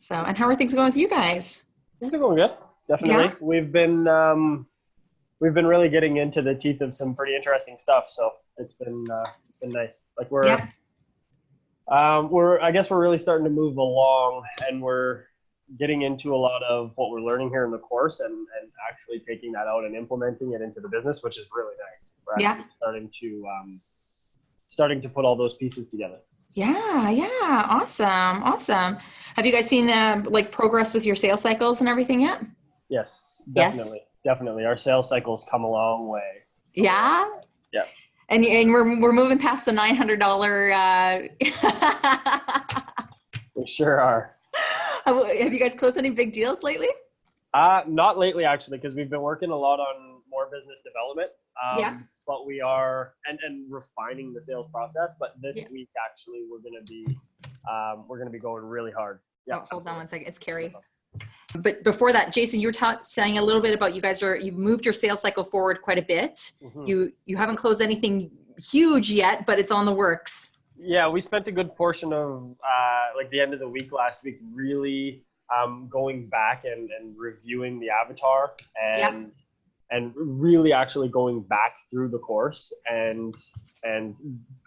So, and how are things going with you guys? Things are going good. Definitely. Yeah. We've been um, we've been really getting into the teeth of some pretty interesting stuff. So it's been uh, it's been nice. Like we're Yeah. um, we're I guess we're really starting to move along, and we're getting into a lot of what we're learning here in the course, and and actually taking that out and implementing it into the business, which is really nice. We're Yeah. starting to um, starting to put all those pieces together. Yeah, yeah, awesome, awesome. Have you guys seen uh, like progress with your sales cycles and everything yet? Yes, Yes. definitely, definitely. Our sales cycles come a long way. Yeah. Yeah. And and we're we're moving past the nine hundred dollar. Uh... We sure are. Have you guys closed any big deals lately? Uh, not lately, actually, because we've been working a lot on more business development. Um, Yeah. But we are and and refining the sales process. But this Yeah. week, actually, we're gonna be um, we're gonna be going really hard. Yeah. oh, hold on one second. It's Carrie. But before that, Jason, you were ta- saying a little bit about you guys are you've moved your sales cycle forward quite a bit. Mhm. You you haven't closed anything huge yet, but it's on the works. Yeah, we spent a good portion of uh, like the end of the week last week really um, going back and, and reviewing the avatar and and really actually going back through the course and and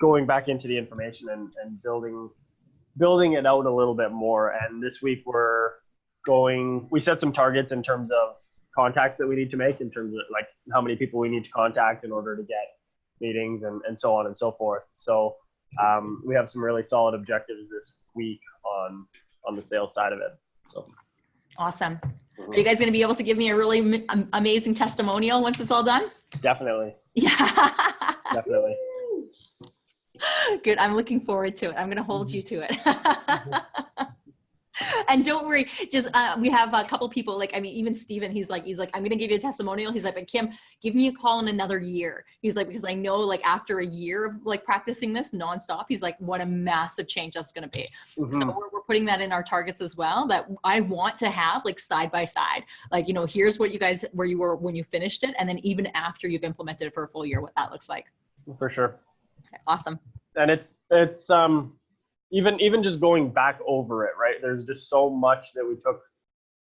going back into the information and, and building building it out a little bit more. And this week we're going we set some targets in terms of contacts that we need to make in terms of like how many people we need to contact in order to get meetings and, and so on and so forth. So um, we have some really solid objectives this week on on the sales side of it. So Awesome. Are you mm-hmm. guys going to be able to give me a really m- amazing testimonial once it's all done? definitely, Yeah. definitely. Good. I'm looking forward to it. I'm going to hold you to it. Mm-hmm. and don't worry. Just uh, we have a couple people. Like I mean, even Steven, He's like, he's like, I'm going to give you a testimonial. He's like, but Kim, give me a call in another year. He's like, because I know like after a year of like practicing this nonstop, he's like, what a massive change that's going to be. So Mhm. we're, we're putting that in our targets as well. That I want to have like side by side. Like you know, here's what you guys where you were when you finished it, and then even after you've implemented it for a full year, what that looks like. For sure. Okay, awesome. and it's it's um even even just going back over it right there's just so much that we took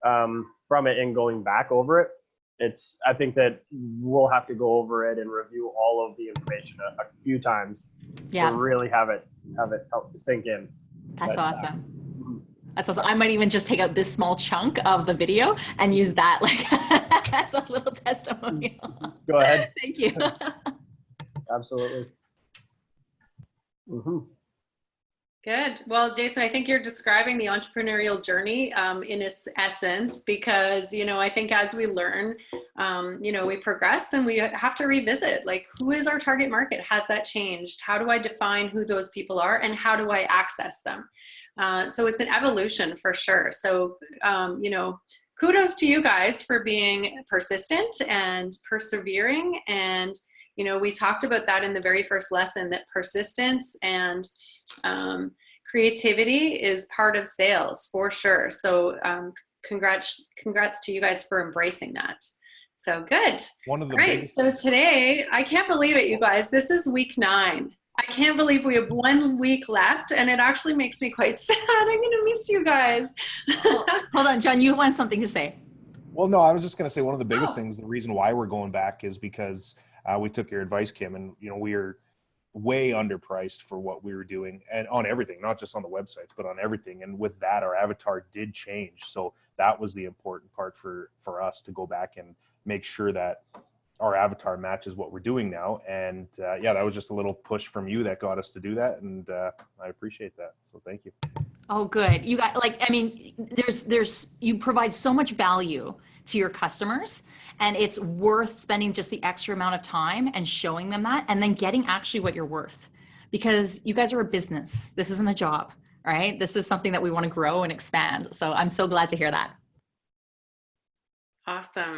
um from it and going back over it it's i think that we'll have to go over it and review all of the information a, a few times Yeah. to really have it have it help sink in That's But, uh, awesome. mhm. That's awesome. I might even just take out this small chunk of the video and use that like as a little testimonial. go ahead Thank you. absolutely Mm hmm Good. Well, Jason, I think you're describing the entrepreneurial journey um, in its essence because, you know, I think as we learn, um, you know, we progress and we have to revisit like, who is our target market? Has that changed? How do I define who those people are and how do I access them? Uh, so it's an evolution for sure. So, um, you know, kudos to you guys for being persistent and persevering and you know we talked about that in the very first lesson that persistence and um, creativity is part of sales for sure. So um, congrats congrats to you guys for embracing that. So good. One of the great. biggest, so today i can't believe it you guys. This is week nine. I can't believe we have one week left and it actually makes me quite sad. I'm gonna miss you guys. Hold on, John, you want something to say? well, no, I was just going to say one of the biggest Oh. things. The reason why we're going back is because uh, we took your advice, Kim, and you know we are way underpriced for what we were doing, and on everything, not just on the websites, but on everything. And with that, our avatar did change, so that was the important part for for us to go back and make sure that our avatar matches what we're doing now. And uh, yeah, that was just a little push from you that got us to do that, and uh, I appreciate that. So thank you. Oh, good. You got like, I mean, there's, there's, you provide so much value to your customers and it's worth spending just the extra amount of time and showing them that and then getting actually what you're worth because you guys are a business. This isn't a job, right? This is something that we want to grow and expand. So I'm so glad to hear that. awesome